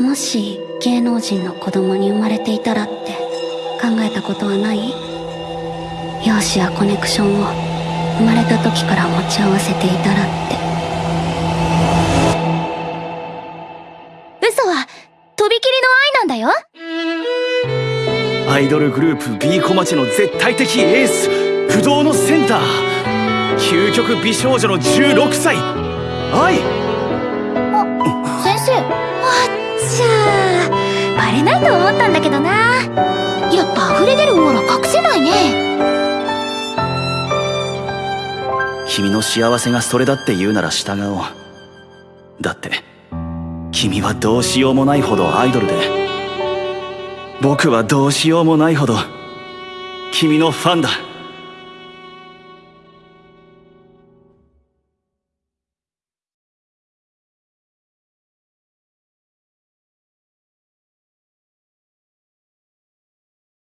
もし芸能人の子供に生まれていたらって考えたことはない？容姿やコネクションを生まれた時から持ち合わせていたらって。嘘はとびきりの愛なんだよ。アイドルグループ B 小町の絶対的エース不動のセンター究極美少女の16歳。愛ーバレないと思ったんだけどな。やっぱ溢れ出るオーラ隠せないね。君の幸せがそれだって言うなら従おう。だって君はどうしようもないほどアイドルで。僕はどうしようもないほど君のファンだ。